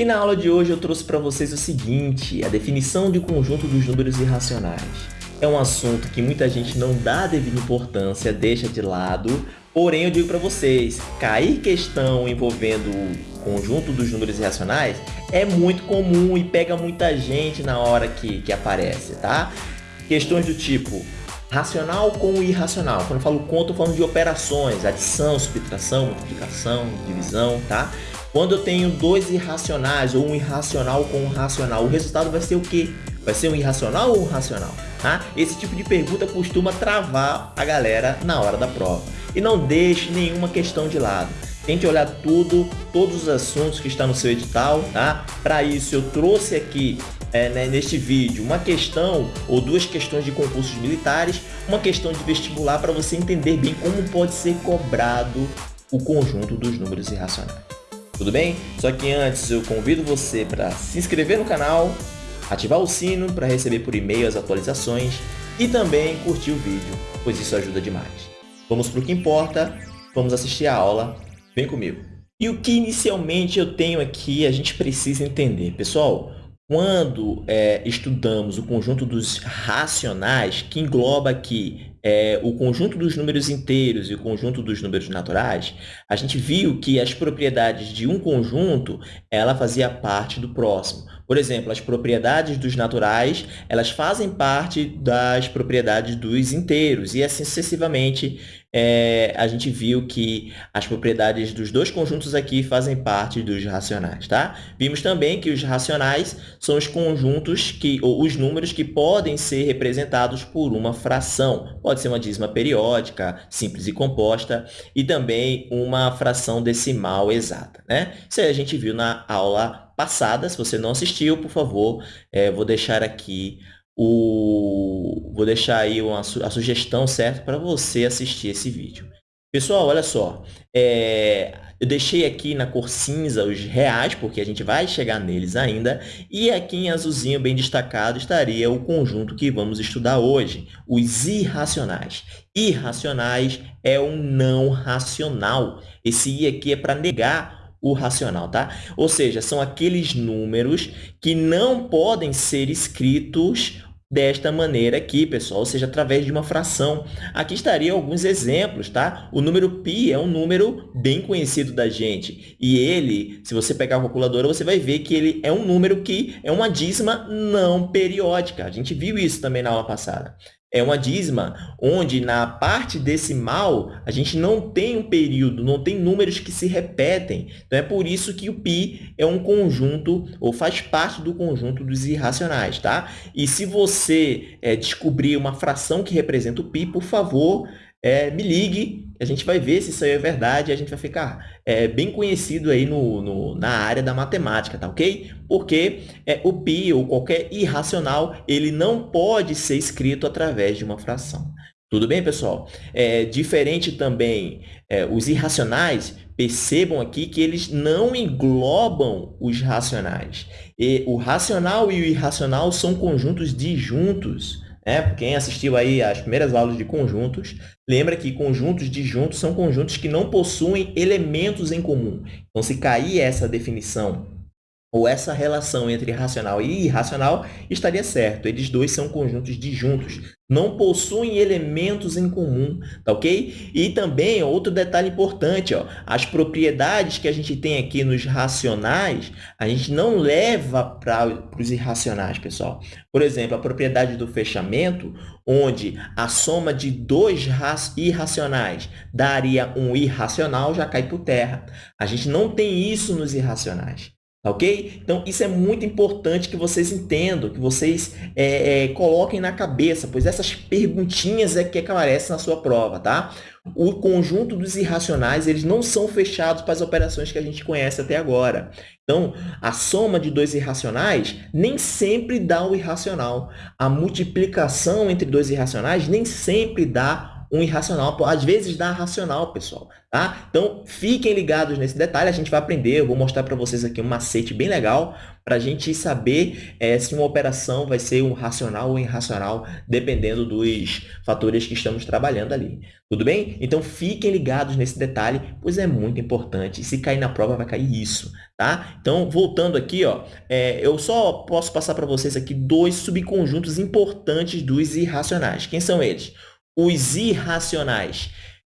E na aula de hoje eu trouxe para vocês o seguinte, a definição de conjunto dos números irracionais. É um assunto que muita gente não dá devida importância, deixa de lado, porém eu digo para vocês, cair questão envolvendo o conjunto dos números irracionais é muito comum e pega muita gente na hora que, que aparece, tá? Questões do tipo, racional com irracional. Quando eu falo conta, eu falo de operações, adição, subtração, multiplicação, divisão, tá? Quando eu tenho dois irracionais ou um irracional com um racional, o resultado vai ser o quê? Vai ser um irracional ou um racional? Tá? Esse tipo de pergunta costuma travar a galera na hora da prova. E não deixe nenhuma questão de lado. Tente olhar tudo, todos os assuntos que estão no seu edital, tá? Para isso eu trouxe aqui é, né, neste vídeo uma questão ou duas questões de concursos militares, uma questão de vestibular para você entender bem como pode ser cobrado o conjunto dos números irracionais. Tudo bem? Só que antes eu convido você para se inscrever no canal, ativar o sino para receber por e-mail as atualizações e também curtir o vídeo, pois isso ajuda demais. Vamos para o que importa, vamos assistir a aula, vem comigo. E o que inicialmente eu tenho aqui, a gente precisa entender. Pessoal, quando é, estudamos o conjunto dos racionais, que engloba aqui é, o conjunto dos números inteiros e o conjunto dos números naturais, a gente viu que as propriedades de um conjunto, ela fazia parte do próximo. Por exemplo, as propriedades dos naturais, elas fazem parte das propriedades dos inteiros, e assim sucessivamente é, a gente viu que as propriedades dos dois conjuntos aqui fazem parte dos racionais, tá? Vimos também que os racionais são os conjuntos, que, ou os números que podem ser representados por uma fração. Pode ser uma dízima periódica, simples e composta, e também uma fração decimal exata, né? Isso aí a gente viu na aula passada. Se você não assistiu, por favor, é, vou deixar aqui o... Vou deixar aí uma, a sugestão certa para você assistir esse vídeo. Pessoal, olha só, é, eu deixei aqui na cor cinza os reais, porque a gente vai chegar neles ainda, e aqui em azulzinho bem destacado estaria o conjunto que vamos estudar hoje, os irracionais. Irracionais é um não racional. Esse i aqui é para negar o racional, tá? Ou seja, são aqueles números que não podem ser escritos desta maneira aqui, pessoal, ou seja, através de uma fração. Aqui estaria alguns exemplos, tá? O número π é um número bem conhecido da gente. E ele, se você pegar a calculadora, você vai ver que ele é um número que é uma dízima não periódica. A gente viu isso também na aula passada é uma dízima onde na parte decimal a gente não tem um período, não tem números que se repetem. Então, é por isso que o π é um conjunto, ou faz parte do conjunto dos irracionais, tá? E se você é, descobrir uma fração que representa o π, por favor, é, me ligue, a gente vai ver se isso aí é verdade, a gente vai ficar é, bem conhecido aí no, no, na área da matemática, tá ok? Porque é, o π, ou qualquer irracional, ele não pode ser escrito através de uma fração. Tudo bem, pessoal? É, diferente também, é, os irracionais, percebam aqui que eles não englobam os racionais. E o racional e o irracional são conjuntos disjuntos. Né? Quem assistiu aí às primeiras aulas de conjuntos, lembra que conjuntos disjuntos são conjuntos que não possuem elementos em comum. Então, se cair essa definição ou essa relação entre racional e irracional estaria certo. Eles dois são conjuntos disjuntos, não possuem elementos em comum, tá ok? E também, outro detalhe importante, ó, as propriedades que a gente tem aqui nos racionais, a gente não leva para os irracionais, pessoal. Por exemplo, a propriedade do fechamento, onde a soma de dois irracionais daria um irracional, já cai por terra. A gente não tem isso nos irracionais. Tá ok? Então, isso é muito importante que vocês entendam, que vocês é, é, coloquem na cabeça, pois essas perguntinhas é que aparecem na sua prova, tá? O conjunto dos irracionais, eles não são fechados para as operações que a gente conhece até agora. Então, a soma de dois irracionais nem sempre dá o irracional. A multiplicação entre dois irracionais nem sempre dá um irracional, às vezes dá racional, pessoal. Tá? Então, fiquem ligados nesse detalhe, a gente vai aprender, eu vou mostrar para vocês aqui um macete bem legal para a gente saber é, se uma operação vai ser um racional ou irracional, dependendo dos fatores que estamos trabalhando ali. Tudo bem? Então, fiquem ligados nesse detalhe, pois é muito importante. Se cair na prova, vai cair isso. Tá? Então, voltando aqui, ó, é, eu só posso passar para vocês aqui dois subconjuntos importantes dos irracionais. Quem são eles? Os irracionais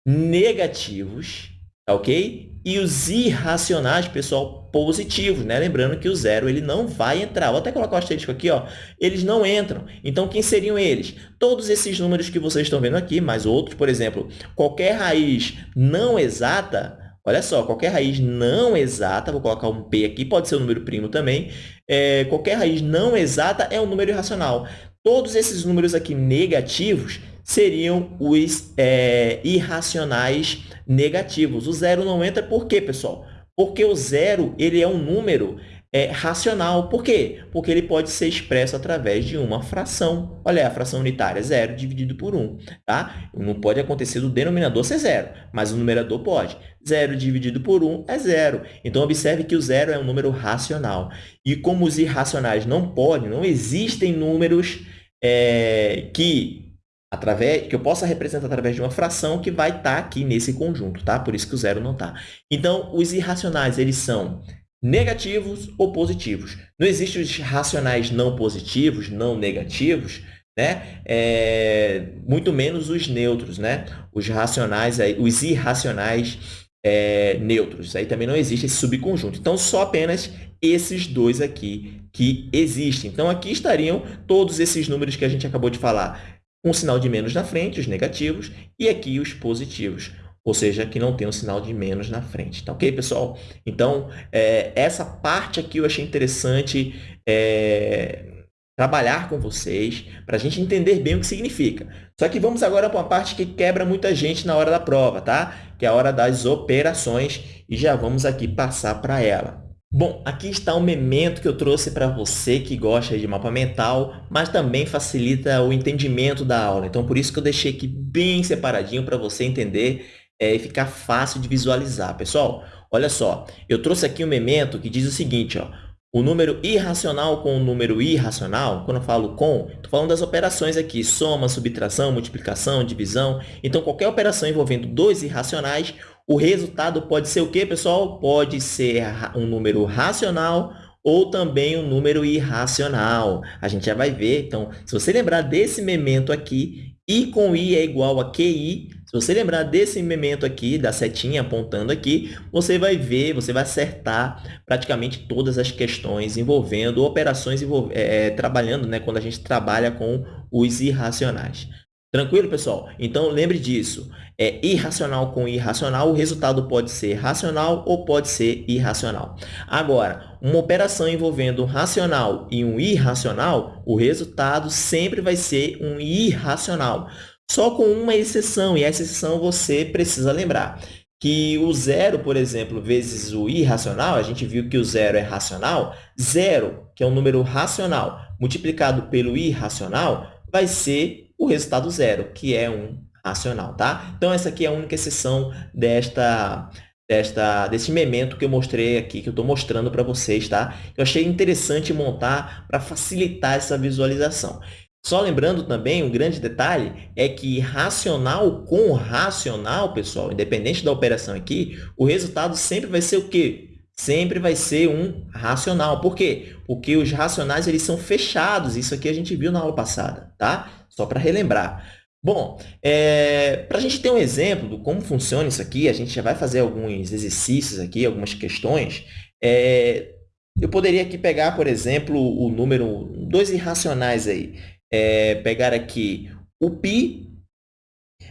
negativos, tá ok? E os irracionais, pessoal, positivos, né? Lembrando que o zero ele não vai entrar. Vou até colocar o asterisco aqui, ó. Eles não entram. Então, quem seriam eles? Todos esses números que vocês estão vendo aqui, mais outros, por exemplo, qualquer raiz não exata, olha só, qualquer raiz não exata, vou colocar um P aqui, pode ser um número primo também, é, qualquer raiz não exata é um número irracional. Todos esses números aqui negativos seriam os é, irracionais negativos. O zero não entra por quê, pessoal? Porque o zero ele é um número é, racional. Por quê? Porque ele pode ser expresso através de uma fração. Olha, a fração unitária, zero dividido por 1. Tá? Não pode acontecer do denominador ser zero, mas o numerador pode. Zero dividido por 1 é zero. Então, observe que o zero é um número racional. E como os irracionais não podem, não existem números é, que através que eu possa representar através de uma fração que vai estar tá aqui nesse conjunto, tá? Por isso que o zero não está. Então, os irracionais, eles são negativos ou positivos. Não existem os racionais não positivos, não negativos, né? É, muito menos os neutros, né? Os racionais, os irracionais é, neutros. Aí também não existe esse subconjunto. Então, só apenas esses dois aqui que existem. Então, aqui estariam todos esses números que a gente acabou de falar um sinal de menos na frente, os negativos, e aqui os positivos, ou seja, que não tem um sinal de menos na frente. Tá ok, pessoal? Então, é, essa parte aqui eu achei interessante é, trabalhar com vocês, para a gente entender bem o que significa. Só que vamos agora para uma parte que quebra muita gente na hora da prova, tá? Que é a hora das operações, e já vamos aqui passar para ela. Bom, aqui está um memento que eu trouxe para você que gosta de mapa mental, mas também facilita o entendimento da aula. Então, por isso que eu deixei aqui bem separadinho para você entender é, e ficar fácil de visualizar. Pessoal, olha só, eu trouxe aqui um memento que diz o seguinte, ó, o número irracional com o número irracional, quando eu falo com, estou falando das operações aqui, soma, subtração, multiplicação, divisão. Então, qualquer operação envolvendo dois irracionais, o resultado pode ser o quê, pessoal? Pode ser um número racional ou também um número irracional. A gente já vai ver. Então, se você lembrar desse memento aqui, I com I é igual a QI. Se você lembrar desse memento aqui, da setinha apontando aqui, você vai ver, você vai acertar praticamente todas as questões envolvendo operações é, trabalhando, né, quando a gente trabalha com os irracionais. Tranquilo, pessoal? Então, lembre disso. É irracional com irracional, o resultado pode ser racional ou pode ser irracional. Agora, uma operação envolvendo um racional e um irracional, o resultado sempre vai ser um irracional. Só com uma exceção, e essa exceção você precisa lembrar que o zero, por exemplo, vezes o irracional, a gente viu que o zero é racional, zero, que é um número racional, multiplicado pelo irracional, vai ser o resultado zero, que é um racional, tá? Então, essa aqui é a única exceção desta, desta, desse memento que eu mostrei aqui, que eu estou mostrando para vocês, tá? Eu achei interessante montar para facilitar essa visualização. Só lembrando também, um grande detalhe é que racional com racional, pessoal, independente da operação aqui, o resultado sempre vai ser o quê? Sempre vai ser um racional. Por quê? Porque os racionais eles são fechados. Isso aqui a gente viu na aula passada, tá? Só para relembrar. Bom, é, para a gente ter um exemplo de como funciona isso aqui, a gente já vai fazer alguns exercícios aqui, algumas questões. É, eu poderia aqui pegar, por exemplo, o número, dois irracionais aí. É, pegar aqui o π,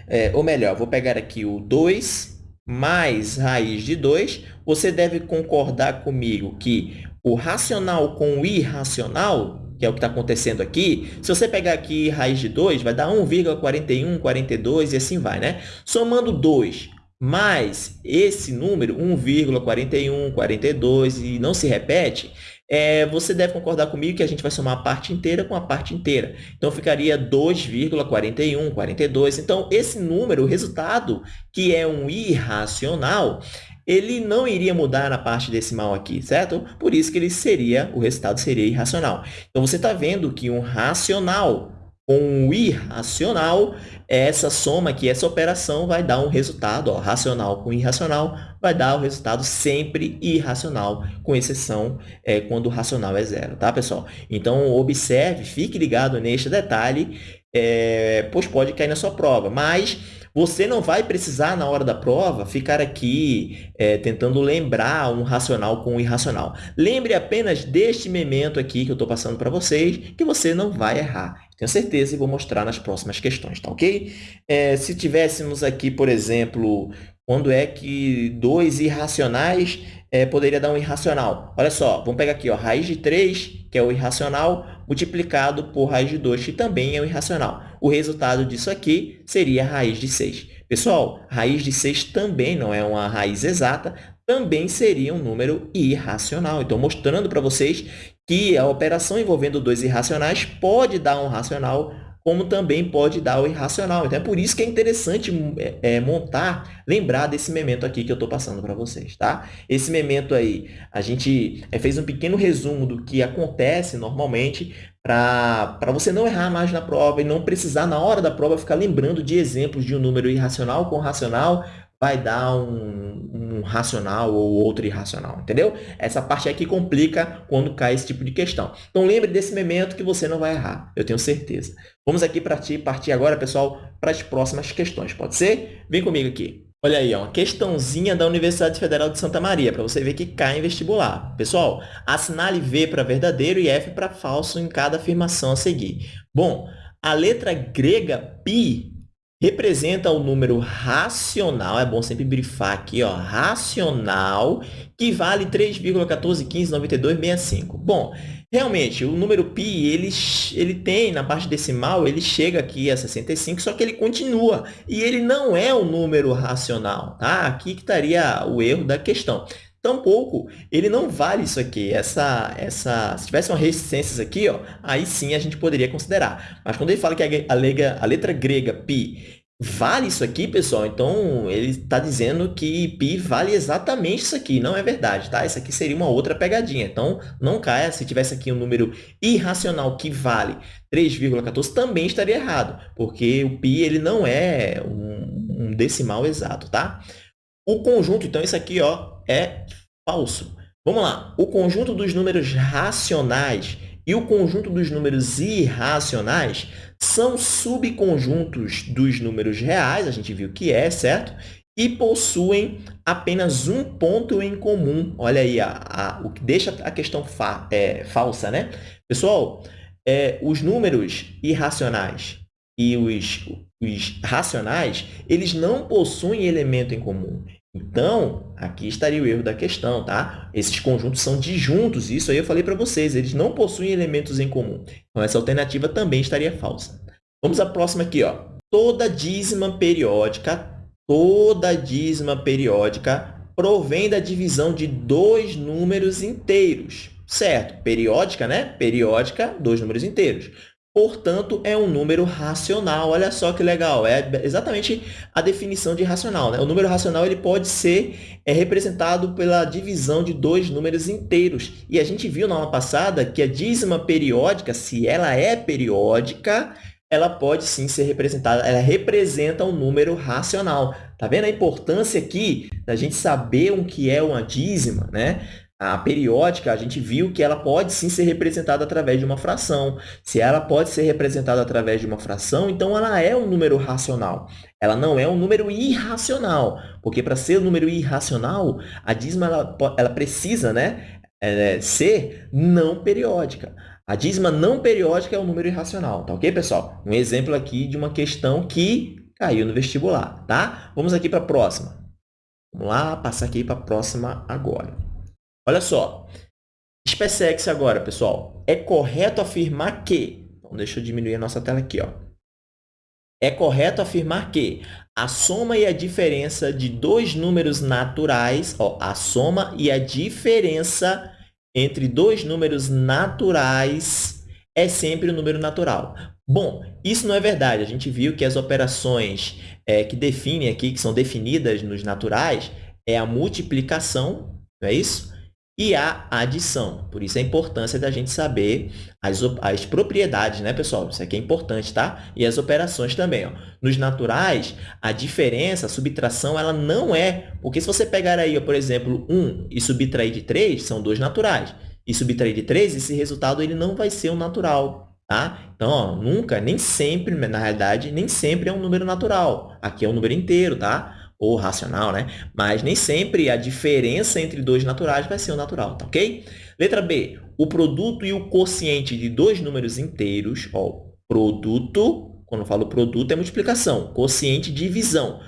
é, ou melhor, vou pegar aqui o 2 mais raiz de 2. Você deve concordar comigo que o racional com o irracional que é o que está acontecendo aqui, se você pegar aqui raiz de 2, vai dar 1,41, 42 e assim vai, né? Somando 2 mais esse número, 1,41, 42, e não se repete, é, você deve concordar comigo que a gente vai somar a parte inteira com a parte inteira. Então, ficaria 2,41, 42. Então, esse número, o resultado, que é um irracional, ele não iria mudar na parte decimal aqui, certo? Por isso que ele seria, o resultado seria irracional. Então, você está vendo que um racional com um irracional, essa soma aqui, essa operação vai dar um resultado, ó, racional com irracional, vai dar o um resultado sempre irracional, com exceção é, quando o racional é zero, tá, pessoal? Então, observe, fique ligado neste detalhe, é, pois pode cair na sua prova, mas você não vai precisar, na hora da prova, ficar aqui é, tentando lembrar um racional com um irracional. Lembre apenas deste memento aqui que eu estou passando para vocês, que você não vai errar. Tenho certeza e vou mostrar nas próximas questões, tá ok? É, se tivéssemos aqui, por exemplo, quando é que dois irracionais é, poderia dar um irracional? Olha só, vamos pegar aqui, ó, raiz de 3, que é o irracional, multiplicado por raiz de 2, que também é o irracional. O resultado disso aqui seria a raiz de 6. Pessoal, raiz de 6 também não é uma raiz exata, também seria um número irracional. Então, mostrando para vocês que a operação envolvendo dois irracionais pode dar um racional como também pode dar o irracional. Então, é por isso que é interessante é, é montar, lembrar desse memento aqui que eu estou passando para vocês, tá? Esse memento aí, a gente é, fez um pequeno resumo do que acontece normalmente para você não errar mais na prova e não precisar, na hora da prova, ficar lembrando de exemplos de um número irracional com racional, vai dar um, um, racional ou outro irracional, entendeu? Essa parte aqui complica quando cai esse tipo de questão. Então, lembre desse momento que você não vai errar, eu tenho certeza. Vamos aqui partir, partir agora, pessoal, para as próximas questões, pode ser? Vem comigo aqui. Olha aí, uma questãozinha da Universidade Federal de Santa Maria, para você ver que cai em vestibular. Pessoal, assinale V para verdadeiro e F para falso em cada afirmação a seguir. Bom, a letra grega pi representa o número racional, é bom sempre brifar aqui, ó, racional, que vale 3,14159265. Bom, realmente, o número π, ele, ele tem, na parte decimal, ele chega aqui a 65, só que ele continua, e ele não é um número racional, tá? Aqui que estaria o erro da questão. Tampouco, ele não vale isso aqui. Essa, essa, se tivesse uma resistências aqui, ó, aí sim a gente poderia considerar. Mas quando ele fala que a, a, a letra grega pi vale isso aqui, pessoal, então ele está dizendo que pi vale exatamente isso aqui. Não é verdade, tá? Isso aqui seria uma outra pegadinha. Então, não caia. Se tivesse aqui um número irracional que vale 3,14, também estaria errado, porque o pi ele não é um, um decimal exato, tá? O conjunto, então, isso aqui ó, é falso. Vamos lá. O conjunto dos números racionais e o conjunto dos números irracionais são subconjuntos dos números reais, a gente viu que é, certo? E possuem apenas um ponto em comum. Olha aí, a, a, o que deixa a questão fa, é, falsa, né? Pessoal, é, os números irracionais e os, os racionais, eles não possuem elemento em comum. Então, aqui estaria o erro da questão, tá? Esses conjuntos são disjuntos, isso aí eu falei para vocês, eles não possuem elementos em comum. Então, essa alternativa também estaria falsa. Vamos à próxima aqui, ó. Toda dízima periódica, toda dízima periódica provém da divisão de dois números inteiros, certo? Periódica, né? Periódica, dois números inteiros. Portanto, é um número racional. Olha só que legal, é exatamente a definição de racional. Né? O número racional ele pode ser é, representado pela divisão de dois números inteiros. E a gente viu na aula passada que a dízima periódica, se ela é periódica, ela pode sim ser representada, ela representa um número racional. Tá vendo a importância aqui da gente saber o que é uma dízima, né? A periódica, a gente viu que ela pode sim ser representada através de uma fração. Se ela pode ser representada através de uma fração, então ela é um número racional. Ela não é um número irracional, porque para ser um número irracional, a dízima ela, ela precisa né, é, ser não periódica. A dízima não periódica é um número irracional, tá ok, pessoal? Um exemplo aqui de uma questão que caiu no vestibular, tá? Vamos aqui para a próxima. Vamos lá, passar aqui para a próxima agora. Olha só. SpaceX agora, pessoal. É correto afirmar que... Então, deixa eu diminuir a nossa tela aqui. Ó. É correto afirmar que a soma e a diferença de dois números naturais, ó, a soma e a diferença entre dois números naturais é sempre um número natural. Bom, isso não é verdade. A gente viu que as operações é, que definem aqui, que são definidas nos naturais, é a multiplicação, não é isso? E a adição. Por isso a importância da gente saber as, as propriedades, né, pessoal? Isso aqui é importante, tá? E as operações também. Ó. Nos naturais, a diferença, a subtração, ela não é... Porque se você pegar aí, ó, por exemplo, 1 e subtrair de 3, são dois naturais. E subtrair de 3, esse resultado ele não vai ser um natural. Tá? Então, ó, nunca, nem sempre, na realidade, nem sempre é um número natural. Aqui é um número inteiro, tá? Ou racional, né? Mas nem sempre a diferença entre dois naturais vai ser o natural, tá ok? Letra B. O produto e o quociente de dois números inteiros, ó, produto, quando eu falo produto, é multiplicação, quociente, divisão.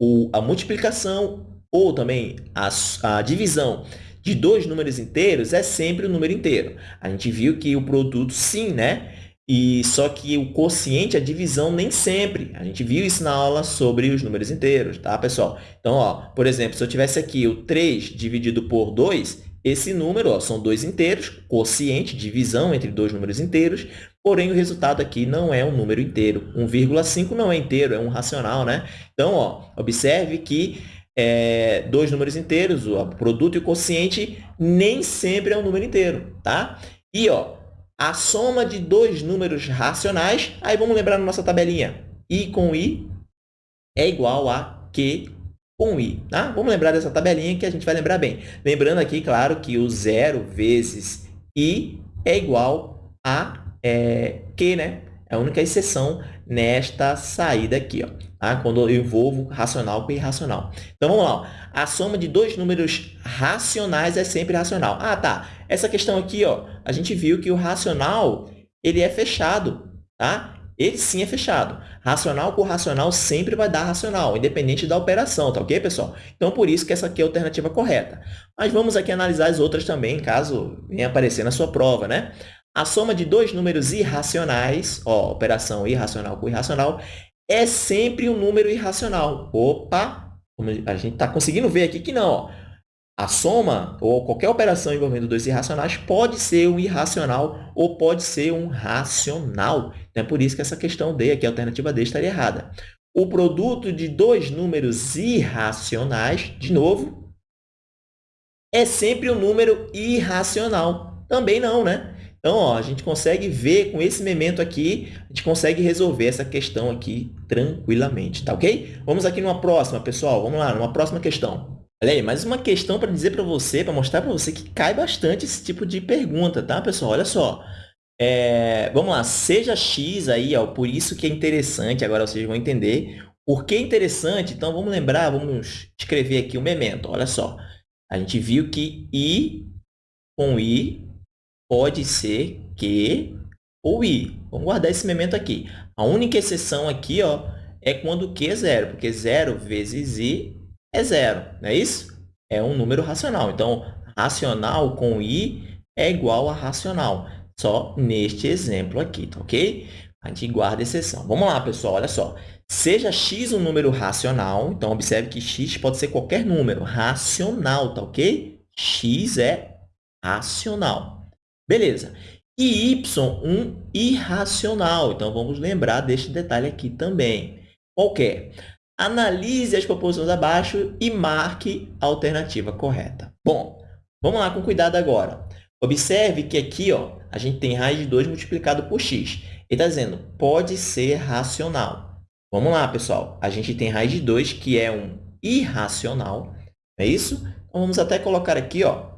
O, a multiplicação ou também a, a divisão de dois números inteiros é sempre o número inteiro. A gente viu que o produto, sim, né? E só que o quociente, a divisão, nem sempre. A gente viu isso na aula sobre os números inteiros, tá, pessoal? Então, ó, por exemplo, se eu tivesse aqui o 3 dividido por 2, esse número ó, são dois inteiros, quociente, divisão entre dois números inteiros, porém o resultado aqui não é um número inteiro. 1,5 não é inteiro, é um racional, né? Então, ó, observe que é, dois números inteiros, o produto e o quociente, nem sempre é um número inteiro, tá? E, ó, a soma de dois números racionais, aí vamos lembrar na nossa tabelinha, i com i é igual a q com i, tá? Vamos lembrar dessa tabelinha que a gente vai lembrar bem. Lembrando aqui, claro, que o zero vezes i é igual a é, q, né? É a única exceção nesta saída aqui, ó, tá? quando eu envolvo racional com irracional. Então, vamos lá. Ó. A soma de dois números racionais é sempre racional. Ah, tá. Essa questão aqui, ó, a gente viu que o racional ele é fechado. Tá? Ele sim é fechado. Racional com racional sempre vai dar racional, independente da operação, tá ok, pessoal? Então, por isso que essa aqui é a alternativa correta. Mas vamos aqui analisar as outras também, caso venha aparecer na sua prova, né? A soma de dois números irracionais, ó, operação irracional com irracional, é sempre um número irracional. Opa! A gente está conseguindo ver aqui que não. Ó. A soma, ou qualquer operação envolvendo dois irracionais, pode ser um irracional ou pode ser um racional. Então, é por isso que essa questão D, aqui, a alternativa D, estaria errada. O produto de dois números irracionais, de novo, é sempre um número irracional. Também não, né? Então, ó, a gente consegue ver com esse memento aqui, a gente consegue resolver essa questão aqui tranquilamente, tá ok? Vamos aqui numa próxima, pessoal. Vamos lá, numa próxima questão. Olha aí, mais uma questão para dizer para você, para mostrar para você que cai bastante esse tipo de pergunta, tá, pessoal? Olha só. É, vamos lá, seja x aí, ó, por isso que é interessante, agora vocês vão entender. Por que é interessante? Então, vamos lembrar, vamos escrever aqui o memento. Olha só, a gente viu que i com i pode ser Q ou I. Vamos guardar esse memento aqui. A única exceção aqui ó, é quando Q é zero, porque zero vezes I é zero, não é isso? É um número racional. Então, racional com I é igual a racional, só neste exemplo aqui, tá ok? A gente guarda exceção. Vamos lá, pessoal, olha só. Seja x um número racional, então observe que x pode ser qualquer número racional, tá ok? x é racional. Beleza. E y, um irracional. Então, vamos lembrar deste detalhe aqui também. Qual é? Analise as proposições abaixo e marque a alternativa correta. Bom, vamos lá com cuidado agora. Observe que aqui ó, a gente tem raiz de 2 multiplicado por x. Ele está dizendo, pode ser racional. Vamos lá, pessoal. A gente tem raiz de 2, que é um irracional. é isso? Então, vamos até colocar aqui, ó,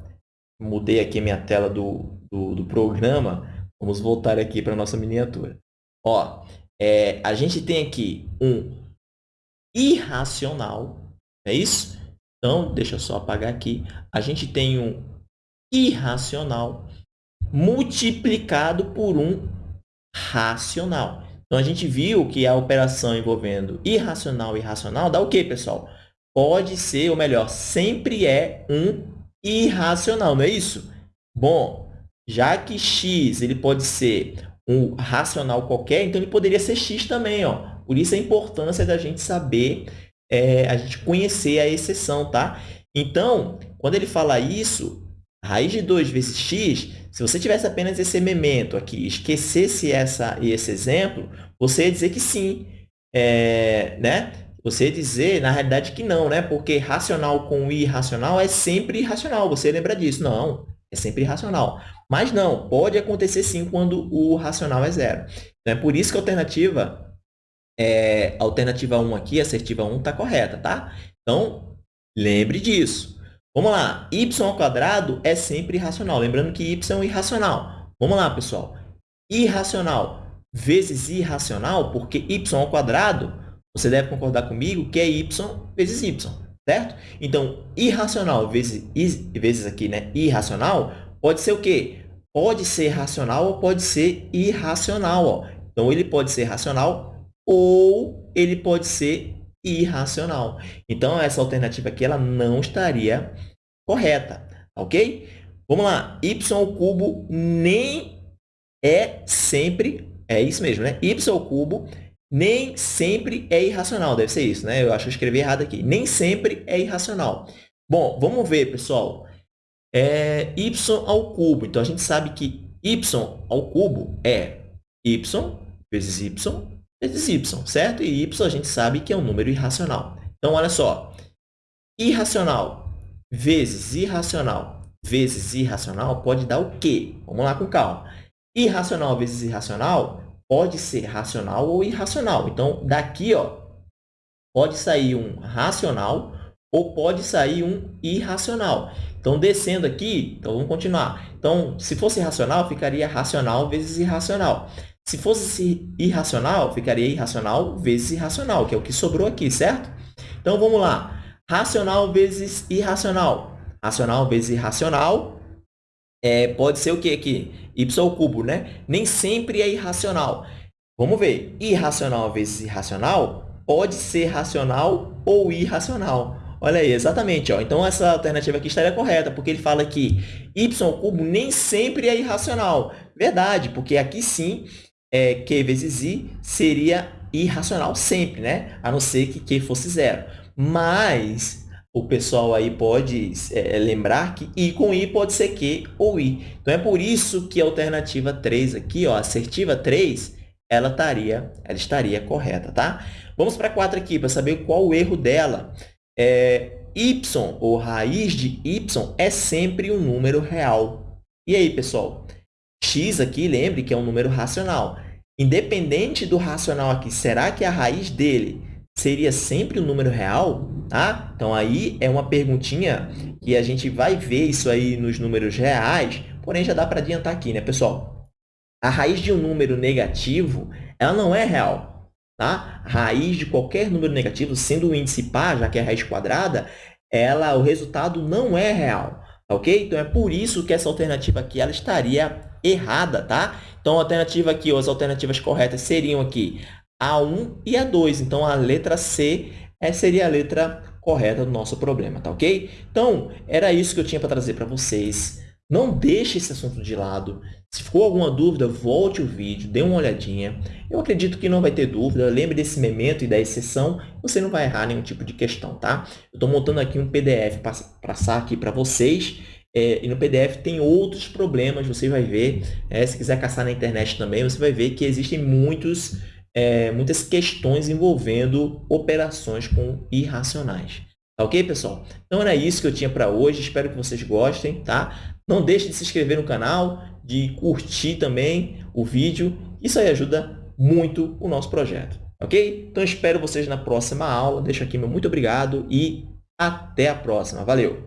mudei aqui minha tela do, do, do programa, vamos voltar aqui para nossa miniatura. Ó, é, a gente tem aqui um irracional, é isso? Então, deixa eu só apagar aqui. A gente tem um irracional multiplicado por um racional. Então, a gente viu que a operação envolvendo irracional e racional dá o quê, pessoal? Pode ser, ou melhor, sempre é um irracional, não é isso? Bom, já que x ele pode ser um racional qualquer, então ele poderia ser x também. Ó. Por isso a importância da gente saber, é, a gente conhecer a exceção. Tá? Então, quando ele fala isso, Raiz de 2 vezes x, se você tivesse apenas esse memento aqui, esquecesse essa, esse exemplo, você ia dizer que sim, é, né? Você ia dizer, na realidade, que não, né? Porque racional com irracional é sempre irracional. Você lembra disso? Não, é sempre irracional. Mas não, pode acontecer sim quando o racional é zero. Então, é por isso que a alternativa, é, alternativa 1 aqui, assertiva 1, está correta, tá? Então, lembre disso. Vamos lá, y ao quadrado é sempre irracional. Lembrando que y é irracional. Vamos lá, pessoal. Irracional vezes irracional, porque y ao quadrado, você deve concordar comigo que é y vezes y, certo? Então, irracional vezes, vezes aqui, né, irracional, pode ser o quê? Pode ser racional ou pode ser irracional. Ó. Então, ele pode ser racional ou ele pode ser irracional. Então, essa alternativa aqui ela não estaria correta, ok? Vamos lá. y ao cubo nem é sempre, é isso mesmo, né? y ao cubo nem sempre é irracional. Deve ser isso, né? Eu acho que eu escrevi errado aqui. Nem sempre é irracional. Bom, vamos ver, pessoal. É y ao cubo. Então, a gente sabe que y ao cubo é y vezes y vezes y, certo? E y a gente sabe que é um número irracional. Então, olha só. Irracional vezes irracional vezes irracional pode dar o quê? Vamos lá com calma. Irracional vezes irracional pode ser racional ou irracional. Então, daqui, ó, pode sair um racional ou pode sair um irracional. Então, descendo aqui, então vamos continuar. Então, se fosse racional, ficaria racional vezes irracional. Se fosse irracional, ficaria irracional vezes irracional, que é o que sobrou aqui, certo? Então, vamos lá. Racional vezes irracional. Racional vezes irracional é, pode ser o que aqui? y ao cubo, né? Nem sempre é irracional. Vamos ver. Irracional vezes irracional pode ser racional ou irracional. Olha aí, exatamente. Ó. Então, essa alternativa aqui estaria correta, porque ele fala que y cubo nem sempre é irracional. Verdade, porque aqui sim, é, q vezes i seria irracional sempre, né? a não ser que q fosse zero. Mas o pessoal aí pode é, lembrar que i com i pode ser q ou i. Então, é por isso que a alternativa 3 aqui, ó, assertiva 3, ela estaria, ela estaria correta, tá? Vamos para a 4 aqui, para saber qual o erro dela. É, y, ou raiz de y, é sempre um número real. E aí, pessoal? x aqui, lembre que é um número racional. Independente do racional aqui, será que a raiz dele seria sempre um número real? Tá? Então, aí é uma perguntinha que a gente vai ver isso aí nos números reais, porém já dá para adiantar aqui, né, pessoal? A raiz de um número negativo, ela não é real. Tá? A raiz de qualquer número negativo, sendo o índice par, já que é a raiz quadrada, ela, o resultado não é real. Ok? Então, é por isso que essa alternativa aqui ela estaria errada, tá? Então, a alternativa aqui, ou as alternativas corretas seriam aqui A1 e A2. Então, a letra C é, seria a letra correta do nosso problema, tá ok? Então, era isso que eu tinha para trazer para vocês. Não deixe esse assunto de lado. Se ficou alguma dúvida, volte o vídeo, dê uma olhadinha. Eu acredito que não vai ter dúvida. Lembre desse memento e da exceção. Você não vai errar nenhum tipo de questão, tá? Eu estou montando aqui um PDF para passar aqui para vocês. É, e no PDF tem outros problemas, você vai ver. É, se quiser caçar na internet também, você vai ver que existem muitos, é, muitas questões envolvendo operações com irracionais. Tá ok, pessoal? Então, era isso que eu tinha para hoje. Espero que vocês gostem, tá? Não deixe de se inscrever no canal, de curtir também o vídeo. Isso aí ajuda muito o nosso projeto, ok? Então, espero vocês na próxima aula. Deixo aqui meu muito obrigado e até a próxima. Valeu!